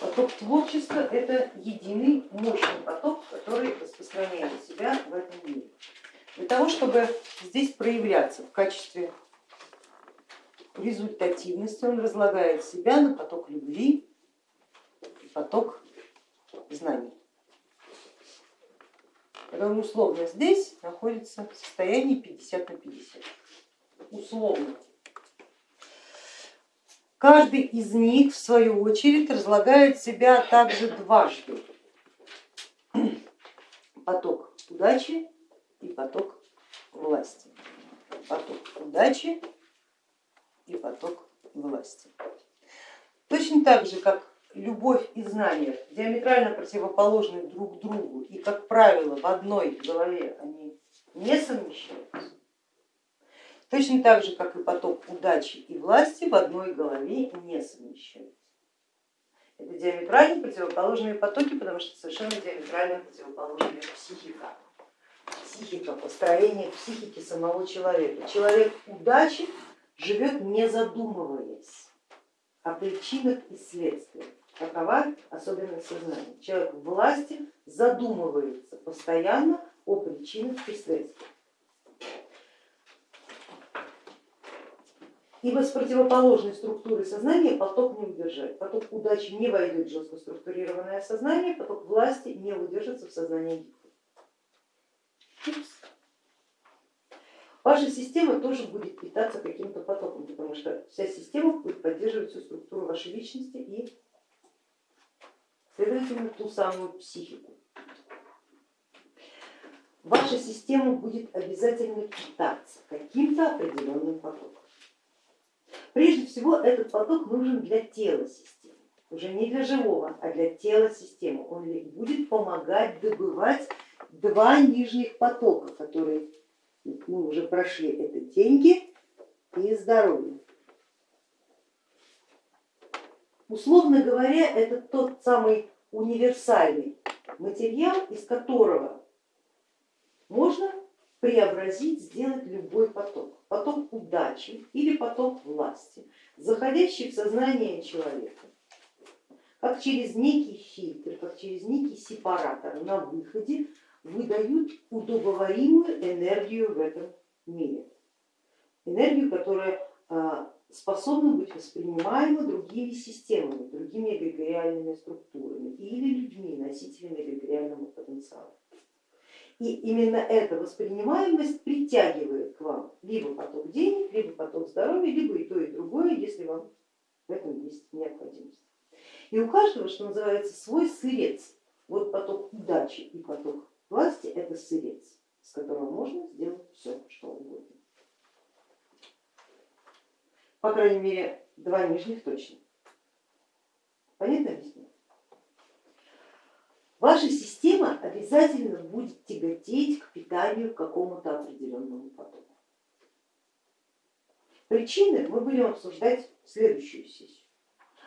Поток творчества это единый мощный поток, который распространяет себя в этом мире. Для того, чтобы здесь проявляться в качестве результативности, он разлагает себя на поток любви и поток знаний. Он условно здесь находится в состоянии 50 на 50. Условно. Каждый из них в свою очередь разлагает себя также дважды. Поток удачи и поток власти. Поток удачи и поток власти. Точно так же, как любовь и знания диаметрально противоположны друг другу и, как правило, в одной голове они не совмещаются, точно так же, как и поток удачи и власти в одной голове не совмещаются. Это диаметрально противоположные потоки, потому что совершенно диаметрально противоположная психика. Психика, построение психики самого человека. Человек удачи живет не задумываясь о причинах и следствиях. Такова особенность сознания. Человек власти задумывается постоянно о причинах и следствиях. Ибо с противоположной структурой сознания поток не удержать. Поток удачи не войдет в жестко структурированное сознание, поток власти не удержится в сознании Ваша система тоже будет питаться каким-то потоком, потому что вся система будет поддерживать всю структуру вашей личности и, следовательно, ту самую психику. Ваша система будет обязательно питаться каким-то определенным потоком. Прежде всего этот поток нужен для тела системы, уже не для живого, а для тела системы. Он будет помогать добывать два нижних потока, которые мы уже прошли, это деньги и здоровье. Условно говоря, это тот самый универсальный материал, из которого можно преобразить, сделать любой поток. Поток удачи или поток власти, заходящий в сознание человека, как через некий фильтр, как через некий сепаратор на выходе выдают удобоваримую энергию в этом мире. Энергию, которая а, способна быть воспринимаема другими системами, другими эгрегориальными структурами или людьми, носителями эгрегориального потенциала. И именно эта воспринимаемость притягивает к вам либо поток денег, либо поток здоровья, либо и то, и другое, если вам в этом есть необходимость. И у каждого, что называется, свой сырец. Вот поток удачи и поток Власти это сырец, с которого можно сделать все, что угодно. По крайней мере, два нижних точно. Понятно объясню? Ваша система обязательно будет тяготеть к питанию к какому-то определенному потоку. Причины мы будем обсуждать в следующую сессию.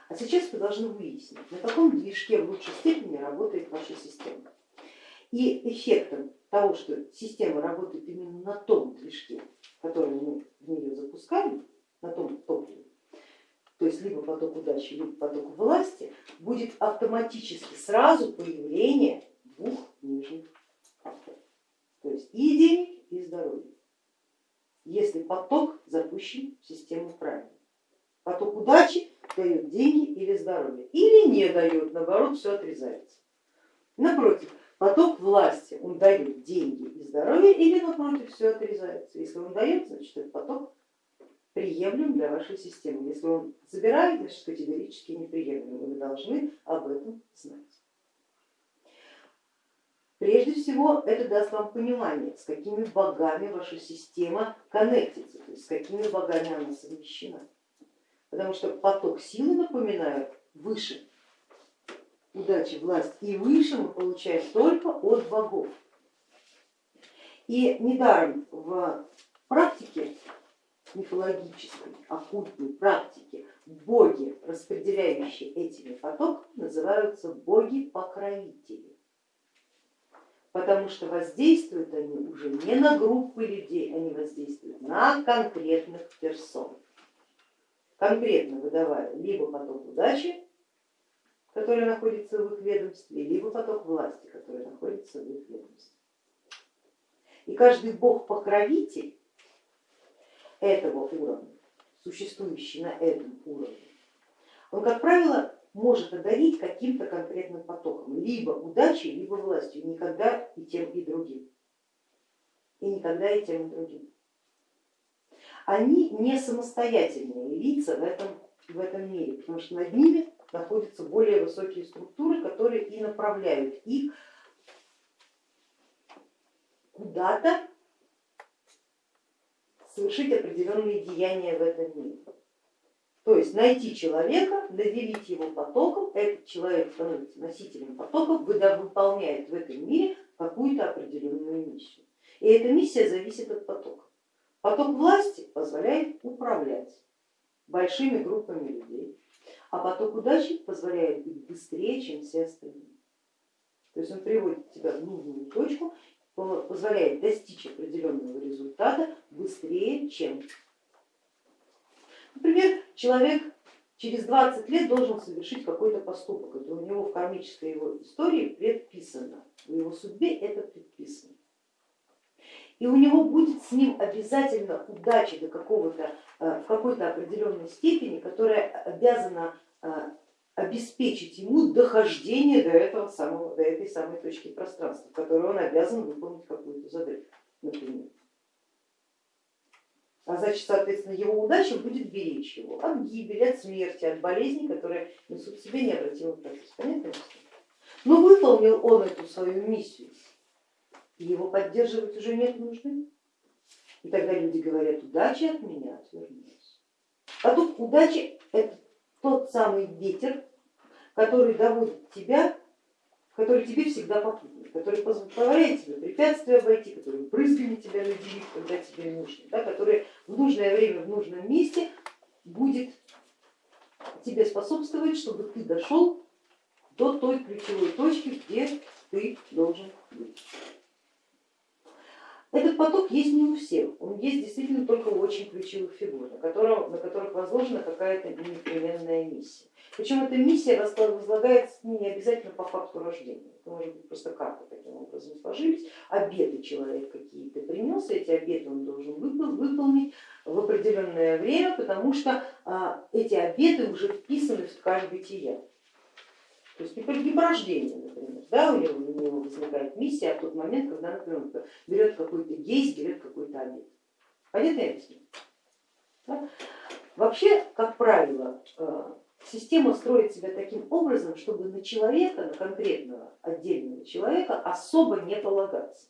А сейчас вы должны выяснить, на каком движке в лучшей степени работает ваша система. И эффектом того, что система работает именно на том движке, который мы в нее запускаем, на том топливе, то есть либо поток удачи, либо поток власти, будет автоматически сразу появление двух нижних то есть и денег, и здоровья, если поток запущен в систему правильно. Поток удачи дает деньги или здоровье, или не дает, наоборот, все отрезается. Напротив, Поток власти, он дает деньги и здоровье или напротив все отрезается. Если он дает, значит этот поток приемлем для вашей системы. Если он забирает, значит категорически неприемлем. Вы должны об этом знать. Прежде всего это даст вам понимание, с какими богами ваша система коннектится, то есть с какими богами она совмещена. Потому что поток силы, напоминаю, выше удачи, власть и выше мы получаем только от богов. И недаром в практике мифологической, оккультной практике. Боги, распределяющие этими потоками, называются боги-покровители, потому что воздействуют они уже не на группы людей, они воздействуют на конкретных персон, конкретно выдавая либо поток удачи, который находится в их ведомстве, либо поток власти, который находится в их ведомстве. И каждый бог-покровитель этого уровня, существующий на этом уровне, он, как правило, может одарить каким-то конкретным потоком, либо удачей, либо властью, никогда и тем и другим. И никогда и тем и другим. Они не самостоятельные лица в этом, в этом мире, потому что над ними находятся более высокие структуры, которые и направляют их куда-то совершить определенные деяния в этом мире. То есть найти человека, наделить его потоком, этот человек становится носителем потоков, выполняет в этом мире какую-то определенную миссию. И эта миссия зависит от потока. Поток власти позволяет управлять большими группами людей, а поток удачи позволяет быть быстрее, чем все остальные. То есть он приводит тебя в нужную точку, позволяет достичь определенного результата быстрее, чем. Например, человек через 20 лет должен совершить какой-то поступок, это у него в кармической его истории предписано, в его судьбе это предписано. И у него будет с ним обязательно удача до какого-то, э, в какой-то определенной степени, которая обязана э, обеспечить ему дохождение до, этого самого, до этой самой точки пространства, в которой он обязан выполнить какую-то задачу, например. А значит, соответственно, его удача будет беречь его от гибели, от смерти, от болезней, которые несут в себе необратимый процесс. Понятно? Но выполнил он эту свою миссию, и его поддерживать уже нет нужды. И тогда люди говорят, удача от меня отвернулась. А тут удача это тот самый ветер, который доводит тебя, который тебе всегда попутный который позволяет тебе препятствия обойти, который брызгами тебя наделит, когда тебе нужно, да, который в нужное время, в нужном месте будет тебе способствовать, чтобы ты дошел до той ключевой точки, где ты должен быть. Этот поток есть не у всех, он есть действительно только у очень ключевых фигур, на, котором, на которых возложена какая-то непременная миссия. Причем эта миссия возлагается не обязательно по факту рождения, это может быть просто карта таким образом сложились, обеты человек какие-то принес, эти обеты он должен выполнить в определенное время, потому что а, эти обеты уже вписаны в ткань бытия. То есть не по рождению, например, да, у него, у него возникает миссия а в тот момент, когда, например, берет какой-то гейс, берет какой-то обед. Понятно я? Да? Вообще, как правило, э, система строит себя таким образом, чтобы на человека, на конкретного отдельного человека особо не полагаться.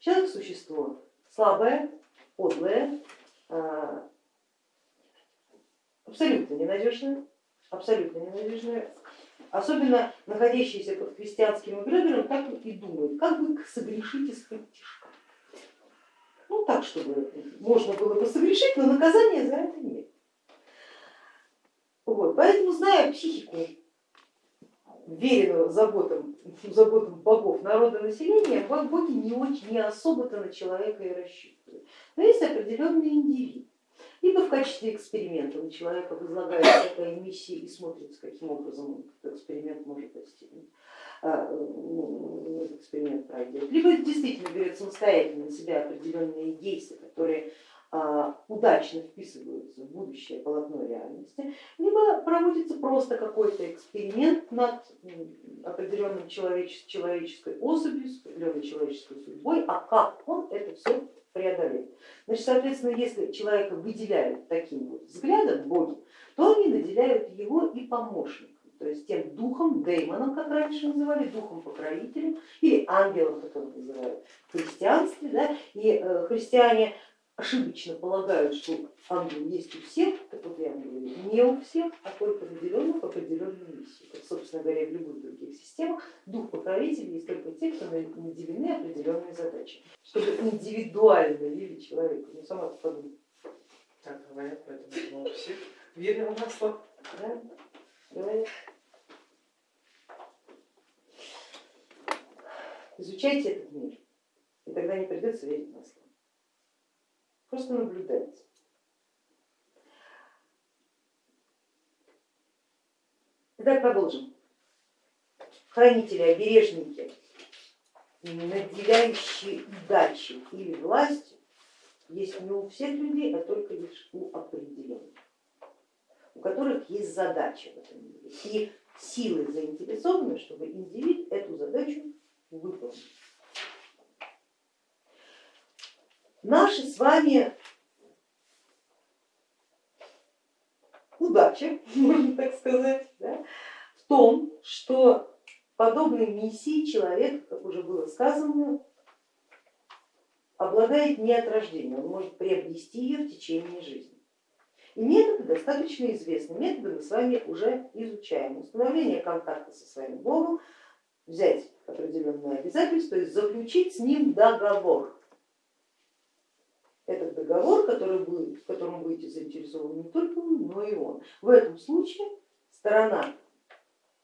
Человек существо слабое, подлое, э, абсолютно ненадежное, абсолютно ненадежное, особенно находящиеся под христианским эгрегором, так и думают, как бы согрешить из-под тяжка. Ну так, чтобы можно было бы согрешить, но наказания за это нет. Вот, поэтому, зная психику веренного заботам, заботам богов народа населения, боги не очень, не особо-то на человека и рассчитывают. Но есть определенный индивид, либо в качестве эксперимента на человека возлагается такая миссия и смотрится, каким образом этот эксперимент может достигнуть. А, ну, эксперимент пройдет, либо действительно берет самостоятельно на себя определенные действия, которые а, удачно вписываются в будущее полотно реальности, либо проводится просто какой-то эксперимент над определенным человеческой особью, с определенной человеческой судьбой, а как он это все преодолеть. Значит, соответственно, если человека выделяют таким вот взглядом боги, то они наделяют его и помощником, то есть тем духом, деймоном, как раньше называли, духом покровителем или ангелом, как его называют в христианстве. Да? И э, христиане ошибочно полагают, что ангел есть у всех, так вот я говорю, не у всех, а только наделенных определенной миссией. Как, собственно говоря, в любых других системах дух покровителей есть только те, кто наделены определенной задачей, чтобы индивидуально вели человека. Ну сама подумай. Так говорят, поэтому у всех верим в масло. Да? Говорят. Изучайте этот мир, и тогда не придется верить в масло просто наблюдать. Итак, продолжим. хранители, обережники, наделяющие удачей или властью, есть не у всех людей, а только лишь у определенных, у которых есть задача в этом мире. И силы заинтересованы, чтобы индивид эту задачу выполнил. Наши с вами удача, можно так сказать, да, в том, что подобной миссии человек, как уже было сказано, обладает не от рождения, он может приобрести ее в течение жизни. И методы достаточно известны, методы мы с вами уже изучаем. Установление контакта со своим Богом, взять определенные обязательства, есть заключить с ним договор. Договор, который будет, в котором будете заинтересованы не только вы, но и он. В этом случае сторона,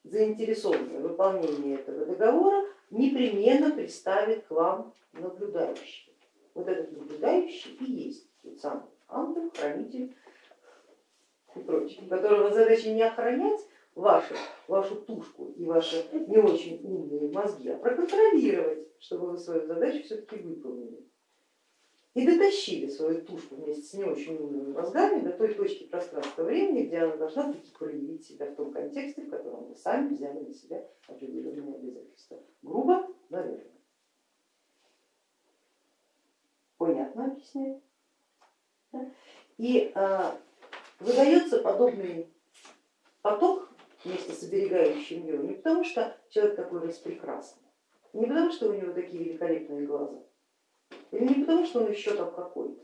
заинтересованная в выполнении этого договора, непременно представит к вам наблюдающего. Вот этот наблюдающий и есть тот самый ангел, хранитель и прочее, которого задача не охранять вашу, вашу тушку и ваши не очень умные мозги, а проконтролировать, чтобы вы свою задачу все-таки выполнили. И дотащили свою тушку вместе с не очень умными мозгами до той точки пространства времени, где она должна таки проявить себя в том контексте, в котором вы сами взяли на себя определенные обязательства. Грубо, наверное. Понятно объясняю? И а, выдается подобный поток вместе с оберегающим его не потому, что человек такой распрекрасный, не потому, что у него такие великолепные глаза, не потому, что он еще там какой-то,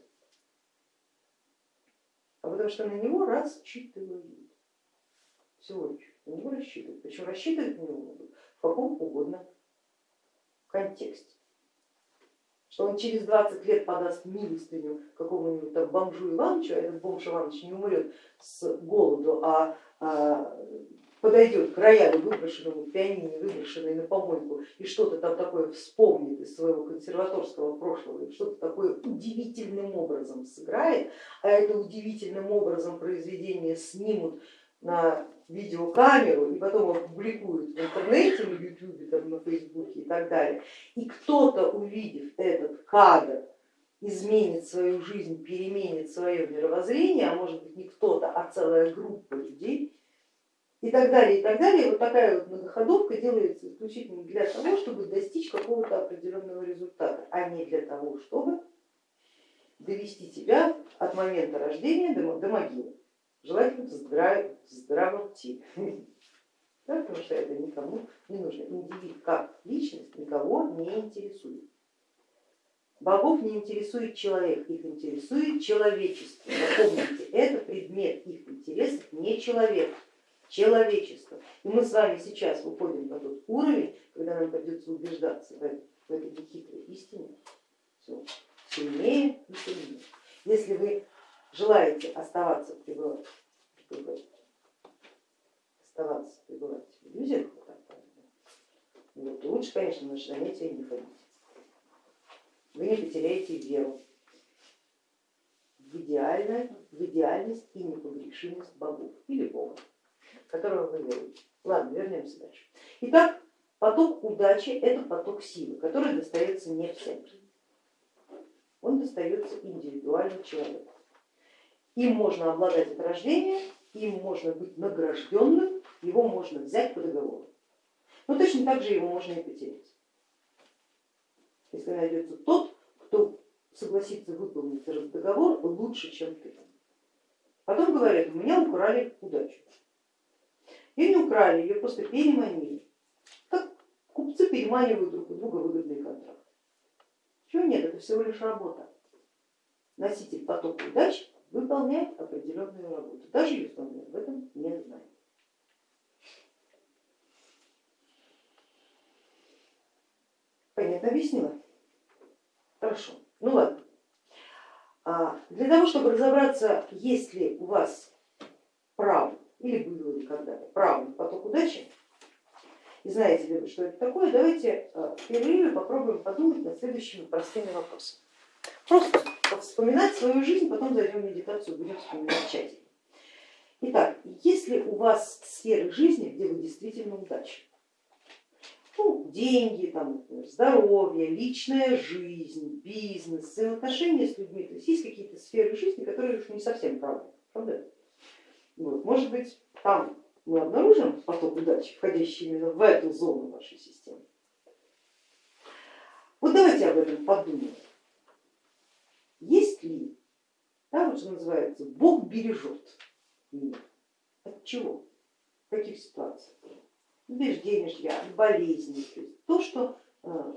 а потому что на него рассчитывают. Всего лишь на него рассчитывают. Причем рассчитывать на него могут в каком угодно контексте что он через 20 лет подаст милостыню какому-нибудь там бомжу Ивановичу, а этот бомж Иванович не умрет с голоду, а, а подойдет к роялю, выброшенному пианине, выброшенной на помойку, и что-то там такое вспомнит из своего консерваторского прошлого, и что-то такое удивительным образом сыграет, а это удивительным образом произведение снимут на видеокамеру и потом опубликуют в интернете, на ютубе, там, на фейсбуке и так далее, и кто-то, увидев этот кадр, изменит свою жизнь, переменит свое мировоззрение, а может быть не кто-то, а целая группа людей, и так далее, и так далее. Вот такая вот многоходовка делается исключительно для того, чтобы достичь какого-то определенного результата, а не для того, чтобы довести тебя от момента рождения до, до могилы желательно в, здраво, в здравом да, потому что это никому не нужно. Индивид как личность никого не интересует. Богов не интересует человек, их интересует человечество. Запомните, это предмет их интересов не человек, человечество. И мы с вами сейчас выходим на тот уровень, когда нам придется убеждаться в этой, в истине все сильнее и сильнее. Если вы желаете оставаться пребывать, пребывать оставаться пребывать в иллюзиях, вот, лучше, конечно, на занятия не ходить. Вы не потеряете веру в, идеальность, в идеальность и непогрешимость богов или бога, которого вы веруете. Ладно, вернемся дальше. Итак, поток удачи это поток силы, который достается не всем. Он достается индивидуально человеку. Им можно обладать от рождения, им можно быть награжденным, его можно взять по договору. Но точно так же его можно и потерять. Если найдется тот, кто согласится выполнить этот договор лучше, чем ты. Потом говорят, у меня украли удачу. Ее не украли, ее просто переманили. Как купцы переманивают друг у друга выгодные контракты. Чего нет, это всего лишь работа. Носитель потока удачи выполняет определенную работу, даже если он об этом не знает. Понятно объяснила? Хорошо, ну ладно. А для того, чтобы разобраться, есть ли у вас право или было ли когда-то право на поток удачи, и знаете ли вы, что это такое, давайте а, в перерыве попробуем подумать над следующими простыми вопросами. Просто вспоминать свою жизнь, потом зайдем в медитацию, будем вспоминать тщательно. Итак, есть ли у вас сферы жизни, где вы действительно удачны? Ну, деньги, там, например, здоровье, личная жизнь, бизнес, взаимоотношения с людьми. То есть есть какие-то сферы жизни, которые уж не совсем правы. Правда? Вот. Может быть, там мы обнаружим поток удачи, входящий именно в эту зону вашей системы. Вот давайте об этом подумаем. Есть ли, да, вот что называется, Бог бережет мир. От чего? В каких ситуациях? Убеждения, от болезней. То, есть то, что э,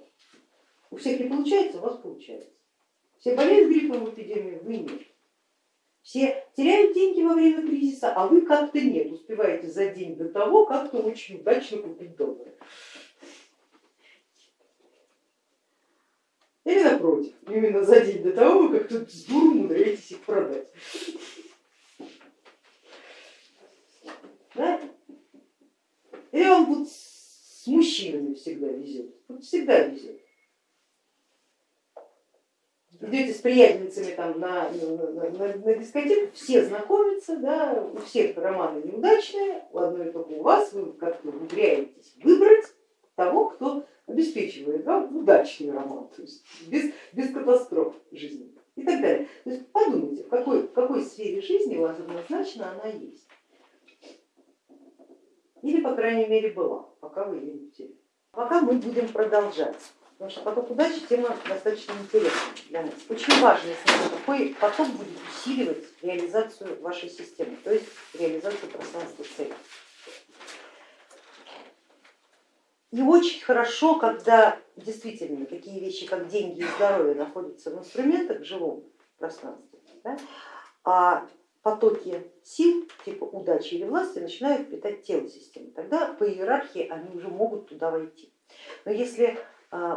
у всех не получается, у вас получается. Все болеют гриппом в эпидемию, вы нет. Все теряют деньги во время кризиса, а вы как-то нет, успеваете за день до того как-то очень удачно купить доллары. Или напротив, именно за день до того вы как-то с дуру умудряетесь их продать. Да? Или вам вот с мужчинами всегда везет, вот всегда везет идете с приятельницами там на, на, на, на дискотеку, все знакомятся, да, у всех романы неудачные, у одной только у вас, вы как-то умудряетесь выбрать того, кто обеспечивает вам удачный роман, то есть без, без катастроф жизни и так далее. То есть подумайте, в какой, в какой сфере жизни у вас однозначно она есть. Или, по крайней мере, была, пока вы ее не потеряли. Пока мы будем продолжать. Потому что поток удачи тема достаточно интересная для нас. Очень важно, какой поток будет усиливать реализацию вашей системы, то есть реализацию пространства цели. И очень хорошо, когда действительно такие вещи, как деньги и здоровье, находятся в инструментах в живом пространстве, да, а потоки сил типа удачи или власти начинают питать тело системы. Тогда по иерархии они уже могут туда войти. Но если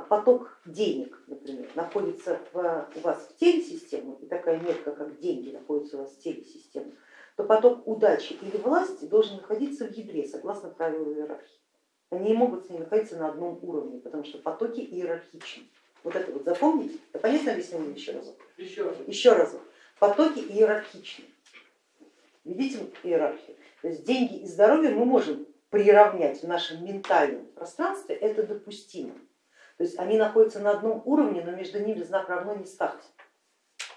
поток денег, например, находится в, у вас в теле системы, и такая метка, как деньги, находится у вас в теле системы, то поток удачи или власти должен находиться в ядре, согласно правилу иерархии. Они не могут с ней находиться на одном уровне, потому что потоки иерархичны. Вот это вот запомните. Это понятно объяснение еще раз? Еще раз. Еще раз. Потоки иерархичны. Видите иерархию? То есть деньги и здоровье мы можем приравнять в нашем ментальном пространстве, это допустимо. То есть они находятся на одном уровне, но между ними знак равно не ставьте.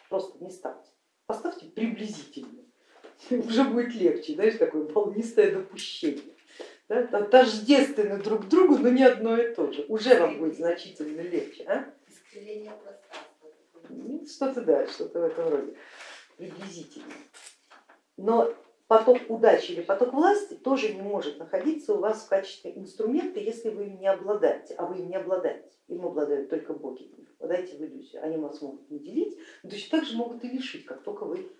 Просто не ставьте. Поставьте приблизительно. Уже будет легче, знаешь, такое волнистое допущение. Да? Тождественны друг другу, но не одно и то же. Уже вам будет значительно легче. А? Ну, что-то да, что-то в этом роде. Приблизительно. Но поток удачи или поток власти тоже не может находиться у вас в качестве инструмента, если вы им не обладаете, а вы им не обладаете. Им обладают только боги. Впадайте в иллюзию. Они вас могут не делить, но точно так же могут и лишить, как только вы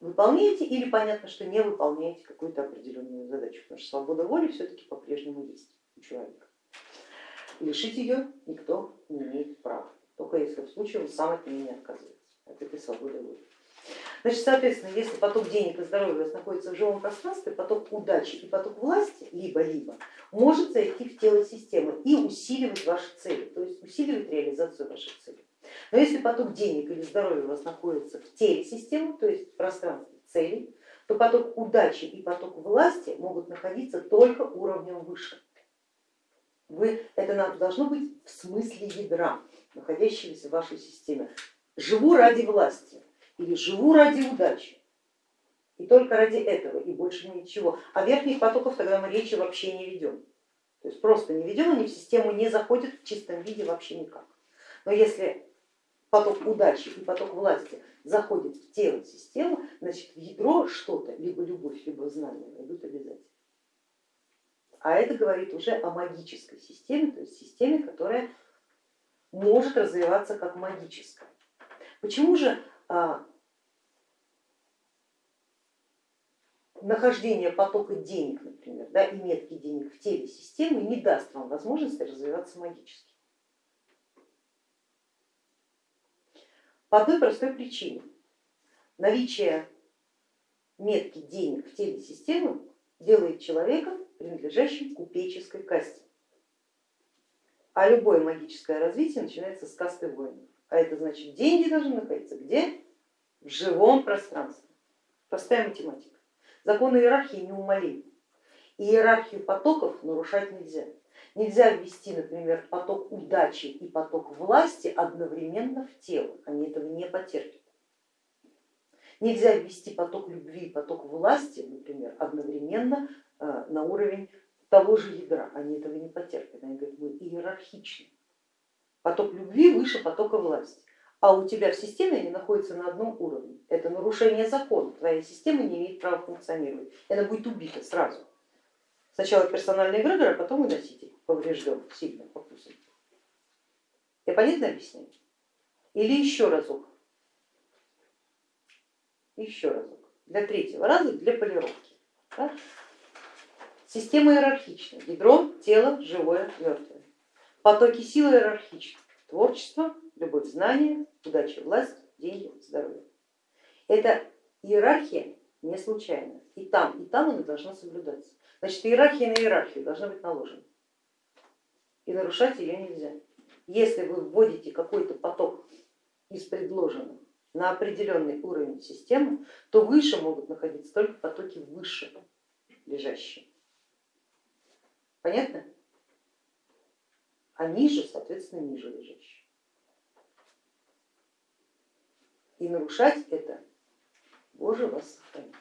выполняете или понятно, что не выполняете какую-то определенную задачу, потому что свобода воли все-таки по-прежнему есть у человека. Лишить ее никто не имеет права, только если в случае он сам от нее не отказывается, от этой свободы воли. Значит, соответственно, если поток денег и здоровья у вас находится в живом пространстве, поток удачи и поток власти либо-либо может зайти в тело системы и усиливать ваши цели, то есть усиливать реализацию ваших целей. Но если поток денег или здоровья у вас находится в теле системы, то есть в пространстве целей, то поток удачи и поток власти могут находиться только уровнем выше. Вы, это должно быть в смысле ядра, находящегося в вашей системе. Живу ради власти, или живу ради удачи. И только ради этого и больше ничего. А верхних потоков тогда мы речи вообще не ведем. То есть просто не ведем, они в систему не заходят в чистом виде вообще никак. Но если поток удачи и поток власти заходит в тело системы, значит в ядро что-то, либо любовь, либо знание войдут обязательно. А это говорит уже о магической системе, то есть системе, которая может развиваться как магическая. Почему же нахождение потока денег, например, да, и метки денег в теле системы не даст вам возможности развиваться магически. По одной простой причине. Наличие метки денег в теле системы делает человека принадлежащим купеческой касте. А любое магическое развитие начинается с касты воинов. А это значит, деньги должны находиться где? В живом пространстве. Простая математика. Законы иерархии неумолимы. И иерархию потоков нарушать нельзя. Нельзя ввести, например, поток удачи и поток власти одновременно в тело, они этого не потерпят. Нельзя ввести поток любви и поток власти, например, одновременно э, на уровень того же ядра, они этого не потерпят, они говорят, мы иерархичны. Поток любви выше потока власти, а у тебя в системе они находятся на одном уровне. Это нарушение закона, твоя система не имеет права функционировать, она будет убита сразу. Сначала персональный эгрегор, а потом и носитель поврежден сильно покусан. Я понятно объясняю? Или еще разок? Еще разок. Для третьего раза, для полировки. Да? Система иерархична. Ядро, тело, живое, мертвое. Потоки силы иерархичны. Творчество, любовь, знание, удача, власть, деньги, здоровье. Это иерархия не случайно. И там, и там она должна соблюдаться. Значит, иерархия на иерархию должна быть наложена. И нарушать ее нельзя. Если вы вводите какой-то поток из предложенных на определенный уровень системы, то выше могут находиться только потоки выше лежащие. Понятно? А ниже, соответственно, ниже лежащие. И нарушать это, Боже вас сохранит.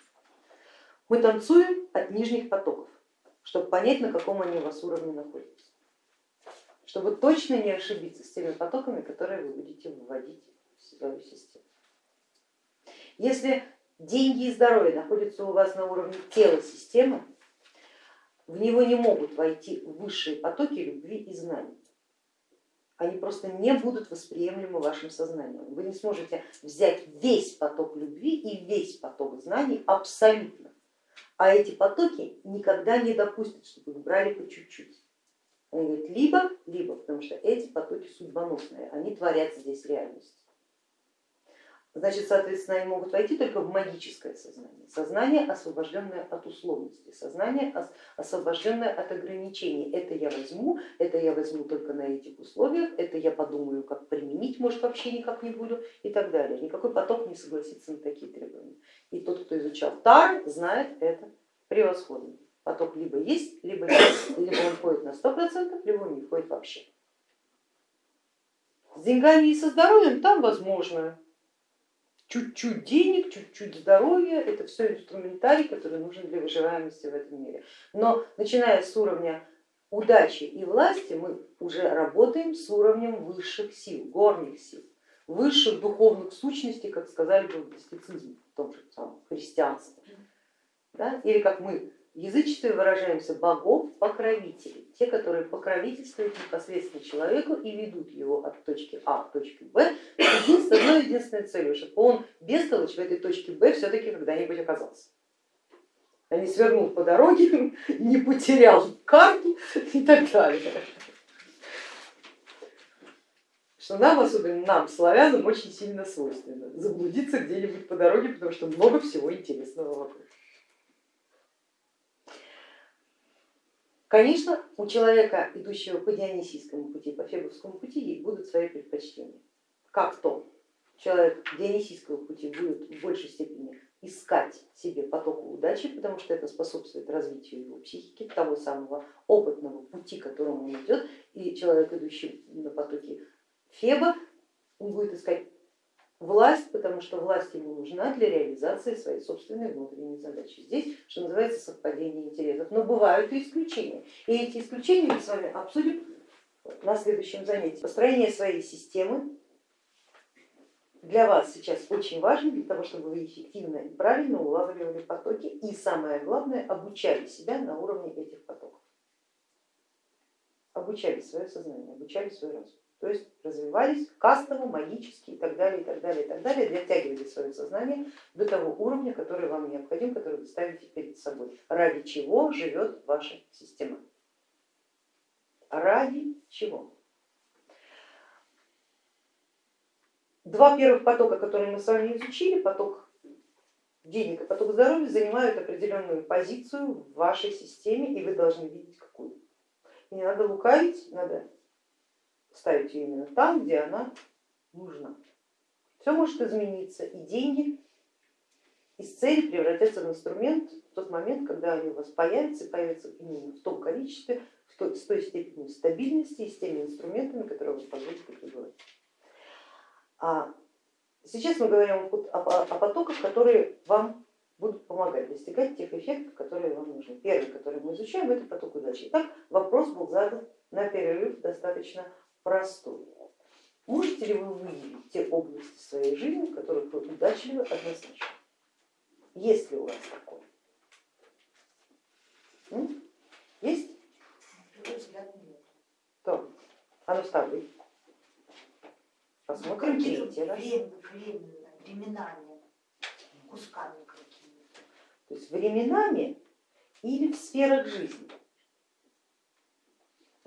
Мы танцуем от нижних потоков, чтобы понять, на каком они у вас уровне находятся, чтобы точно не ошибиться с теми потоками, которые вы будете выводить в свою систему. Если деньги и здоровье находятся у вас на уровне тела системы, в него не могут войти высшие потоки любви и знаний. Они просто не будут восприемлемы вашим сознанием. Вы не сможете взять весь поток любви и весь поток знаний абсолютно а эти потоки никогда не допустят, чтобы их брали по чуть-чуть. Они говорят либо, либо, потому что эти потоки судьбоносные, они творят здесь реальность. Значит, соответственно, они могут войти только в магическое сознание, сознание, освобожденное от условности, сознание, освобожденное от ограничений. Это я возьму, это я возьму только на этих условиях, это я подумаю, как применить, может вообще никак не буду и так далее. Никакой поток не согласится на такие требования. И тот, кто изучал Тар, знает это превосходно. Поток либо есть, либо нет, либо он входит на сто процентов, либо он не входит вообще. С деньгами и со здоровьем там возможно чуть-чуть денег, чуть-чуть здоровья, это все инструментарий, который нужен для выживаемости в этом мире. Но начиная с уровня удачи и власти мы уже работаем с уровнем высших сил, горних сил, высших духовных сущностей, как сказали бы в гностицизме, в том же самом христианстве. Да? Или как мы язычестве выражаемся, богов-покровителей, те, которые покровительствуют непосредственно человеку и ведут его от точки А к точке Б с одной единственной целью, чтобы он бестолочь в этой точке Б все-таки когда-нибудь оказался. А не свернул по дороге, не потерял карту и так далее. Что нам, особенно нам, славянам, очень сильно свойственно заблудиться где-нибудь по дороге, потому что много всего интересного вокруг. Конечно, у человека, идущего по Дионисийскому пути, по Фебовскому пути, будут свои предпочтения. Как то человек Дионисийского пути будет в большей степени искать себе поток удачи, потому что это способствует развитию его психики, того самого опытного пути, которому он идет, и человек, идущий на потоке Феба, он будет искать власть, потому что власть ему нужна для реализации своей собственной внутренней задачи. Здесь, что называется, совпадение интересов. Но бывают и исключения. И эти исключения мы с вами обсудим на следующем занятии. Построение своей системы для вас сейчас очень важно, для того, чтобы вы эффективно и правильно улавливали потоки и самое главное, обучали себя на уровне этих потоков. Обучали свое сознание, обучали свой разум то есть развивались кастово, магически и так далее, и так далее, и так далее, дотягивали свое сознание до того уровня, который вам необходим, который вы ставите перед собой. Ради чего живет ваша система? Ради чего? Два первых потока, которые мы с вами изучили, поток денег и поток здоровья, занимают определенную позицию в вашей системе, и вы должны видеть какую. Не надо лукавить, надо ставить ее именно там, где она нужна. Все может измениться, и деньги из цели превратятся в инструмент в тот момент, когда они у вас появятся, и появятся именно в том количестве, в той, с той степенью стабильности и с теми инструментами, которые вам позволят их развивать. А сейчас мы говорим о, о, о потоках, которые вам будут помогать достигать тех эффектов, которые вам нужны. Первый, который мы изучаем, это поток удачи. Итак, вопрос был задан на перерыв достаточно простой. Можете ли вы выявить те области своей жизни, в которых вы удачливы однозначно? Есть ли у вас такое? М? Есть? То, а ну ставлю. Посмотрим третий раз. Временно, временами, кусками какими-то. То есть временами или в сферах жизни.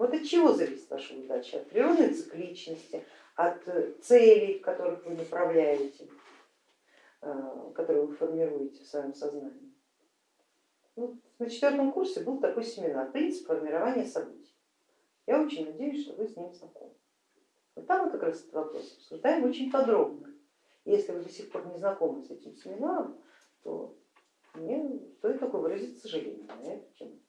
Вот от чего зависит ваша удача? От природной цикличности, от э, целей, которых вы направляете, э, которые вы формируете в своем сознании. Вот на четвертом курсе был такой семинар «Принцип формирования событий». Я очень надеюсь, что вы с ним знакомы. Вот там мы как раз этот вопрос обсуждаем очень подробно. Если вы до сих пор не знакомы с этим семинаром, то мне стоит такое выразить сожаление на эту тему.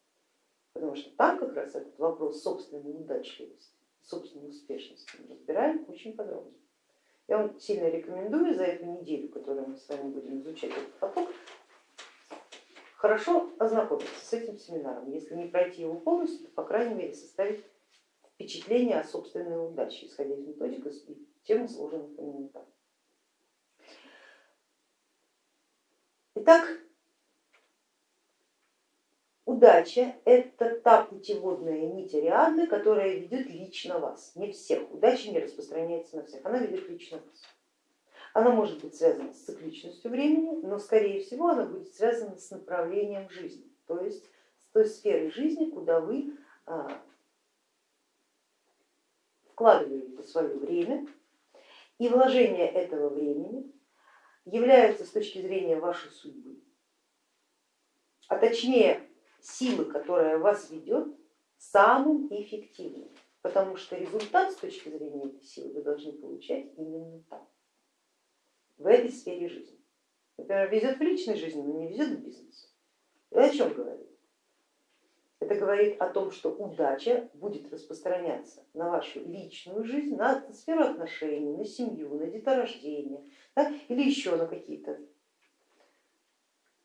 Потому что там как раз этот вопрос собственной удачливости, собственной успешности разбираем очень подробно. Я вам сильно рекомендую за эту неделю, которую мы с вами будем изучать этот поток, хорошо ознакомиться с этим семинаром. Если не пройти его полностью, то по крайней мере составить впечатление о собственной удаче, исходя из методик и тем сложенных так. Итак, удача это та путеводная нить Ариадны, которая ведет лично вас, не всех. Удача не распространяется на всех, она ведет лично вас. Она может быть связана с цикличностью времени, но скорее всего она будет связана с направлением жизни, то есть с той сферой жизни, куда вы а, вкладываете свое время, и вложение этого времени является с точки зрения вашей судьбы, а точнее силы, которая вас ведет, самым эффективным, потому что результат с точки зрения этой силы вы должны получать именно там, в этой сфере жизни. Например, везет в личной жизни, но не везет в бизнесе. Это о чем говорит? Это говорит о том, что удача будет распространяться на вашу личную жизнь, на сферу отношений, на семью, на деторождение да, или еще на какие-то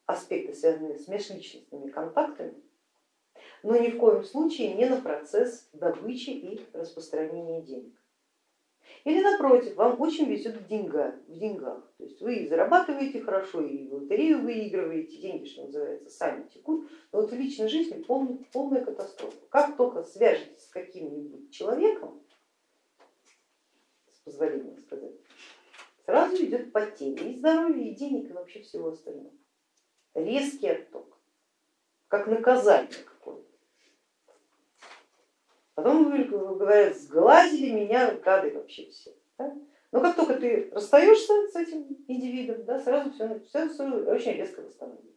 аспекты, связанные с межличностными контактами, но ни в коем случае не на процесс добычи и распространения денег. Или напротив, вам очень везет в деньгах, в деньгах. То есть вы зарабатываете хорошо и в лотерею выигрываете, деньги, что называется, сами текут, но вот в личной жизни полная, полная катастрофа. Как только свяжетесь с каким-нибудь человеком, с позволения сказать, сразу идет потеря и здоровья, и денег, и вообще всего остального. Резкий отток, как наказание какое-то. Потом говорят, сглазили меня гады вообще все. Но как только ты расстаешься с этим индивидом, да, сразу все, все, все очень резко восстанавливается.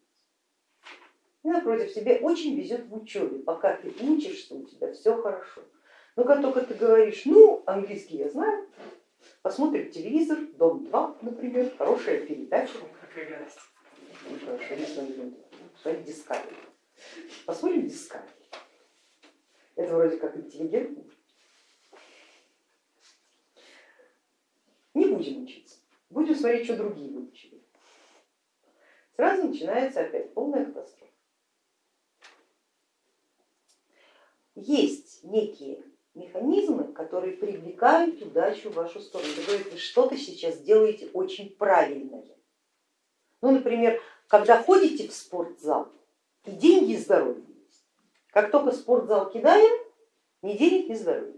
И напротив, тебе очень везет в учебе, пока ты учишься, у тебя все хорошо. Но как только ты говоришь, ну, английский я знаю, посмотрим телевизор, дом 2, например, хорошая передача. Смотрим Discovery. Посмотрим Discovery. Это вроде как интеллигентно. Не будем учиться, будем смотреть, что другие выучили. Сразу начинается опять полная катастрофа. Есть некие механизмы, которые привлекают удачу в вашу сторону. Вы говорите, что-то сейчас делаете очень правильное. Ну, например, когда ходите в спортзал, и деньги, и здоровье как только спортзал кидаем, ни денег, ни здоровья.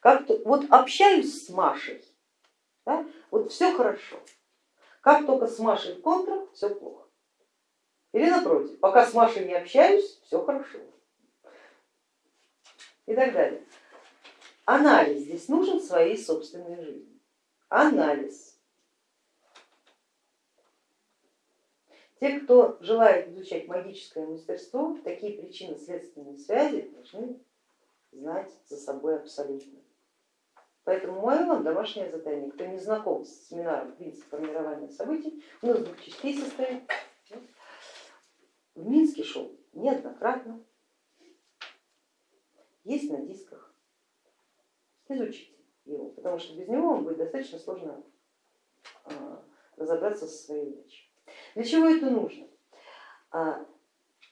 Как -то, вот общаюсь с Машей, да, вот все хорошо. Как только с Машей в все плохо. Или напротив, пока с Машей не общаюсь, все хорошо. И так далее. Анализ здесь нужен своей собственной жизни. Анализ. Те, кто желает изучать магическое мастерство, такие причины следственные связи должны знать за собой абсолютно. Поэтому мое вам домашнее задание, кто не знаком с семинаром принцип формирования событий, у нас двух частей состоит. В Минске шел неоднократно, есть на дисках, изучите его, потому что без него вам будет достаточно сложно а, разобраться со своей удачей. Для чего это нужно? А,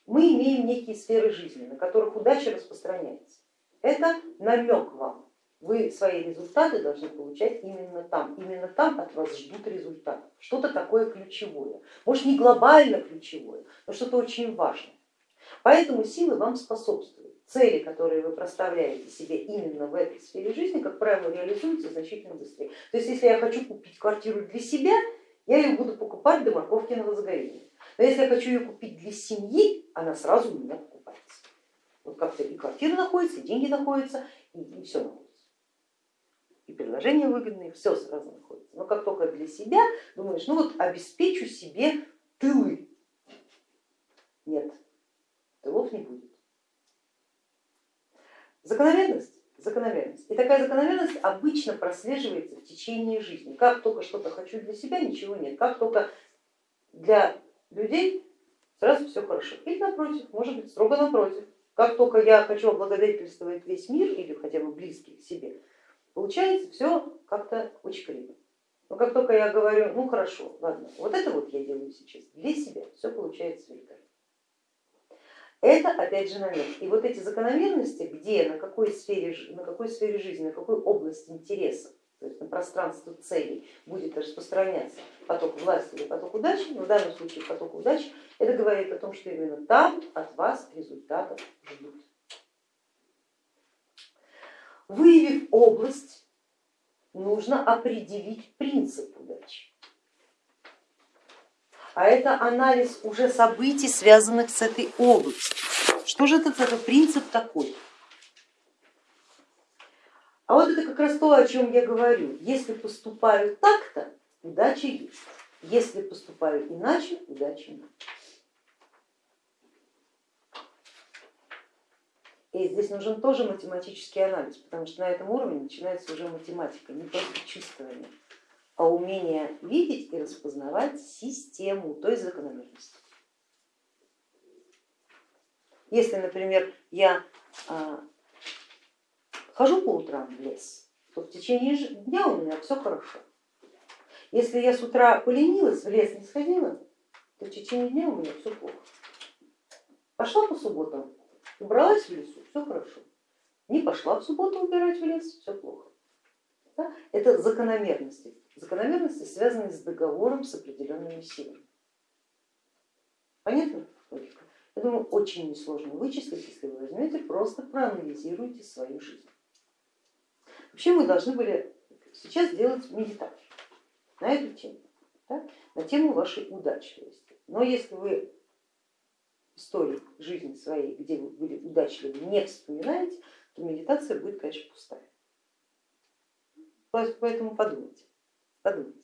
мы имеем некие сферы жизни, на которых удача распространяется. Это намек вам. Вы свои результаты должны получать именно там. Именно там от вас ждут результатов. Что-то такое ключевое. Может не глобально ключевое, но что-то очень важное. Поэтому силы вам способствуют. Цели, которые вы проставляете себе именно в этой сфере жизни, как правило, реализуются значительно быстрее. То есть если я хочу купить квартиру для себя, я ее буду покупать до на возгорение. Но если я хочу ее купить для семьи, она сразу у меня покупается. Вот как-то и квартира находится, и деньги находятся, и, и все находится. И предложения выгодные, все сразу находится. Но как только для себя думаешь, ну вот обеспечу себе тылы. Нет, тылов не будет. Закономерность? Закономерность. И такая закономерность обычно прослеживается в течение жизни. Как только что-то хочу для себя, ничего нет. Как только для людей сразу все хорошо. Или напротив, может быть строго напротив. Как только я хочу облагодетельствовать весь мир или хотя бы близкий к себе, получается все как-то очень криво. Но как только я говорю, ну хорошо, ладно, вот это вот я делаю сейчас для себя, все получается великолепно. Это опять же намек. И вот эти закономерности, где, на какой сфере, на какой сфере жизни, на какой области интереса, то есть на пространство целей будет распространяться поток власти или поток удачи, в данном случае поток удачи, это говорит о том, что именно там от вас результатов ждут. Выявив область, нужно определить принцип удачи. А это анализ уже событий, связанных с этой областью. Что же это за принцип такой? А вот это как раз то, о чем я говорю. Если поступаю так-то, удача есть. Если поступаю иначе, удачи нет. И здесь нужен тоже математический анализ, потому что на этом уровне начинается уже математика, не просто чувствование, а умение видеть и распознавать систему, то есть закономерность. Если, например, я а, хожу по утрам в лес, то в течение дня у меня все хорошо. Если я с утра поленилась, в лес не сходила, то в течение дня у меня все плохо. Пошла по субботам, убралась в лесу, все хорошо. Не пошла в субботу убирать в лес, все плохо. Это закономерности. Закономерности связаны с договором с определенными силами. Понятно? Логика? Я думаю, очень несложно вычислить, если вы возьмете, просто проанализируйте свою жизнь. Вообще мы должны были сейчас сделать медитацию на эту тему, да? на тему вашей удачливости. Но если вы истории жизни своей, где вы были удачливы, не вспоминаете, то медитация будет, конечно, пустая. Поэтому подумайте, подумайте.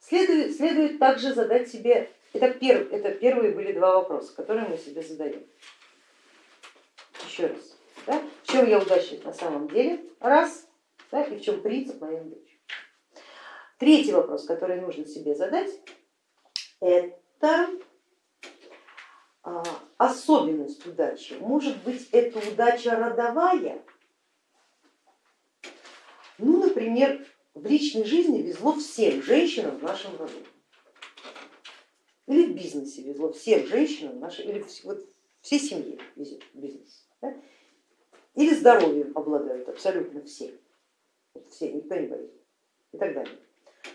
Следует, следует также задать себе, это, перв, это первые были два вопроса, которые мы себе задаем. Еще раз, да? в чем я удачлив на самом деле, раз, да? и в чем принцип моей удачи. Третий вопрос, который нужно себе задать, это а, особенность удачи. Может быть, это удача родовая? Ну, например, в личной жизни везло всем женщинам в нашем роду. Или в бизнесе везло всем женщинам, нашей, или вот всей семье везет бизнес. Да? Или здоровьем обладают абсолютно все. Все, никто не болеет и так далее.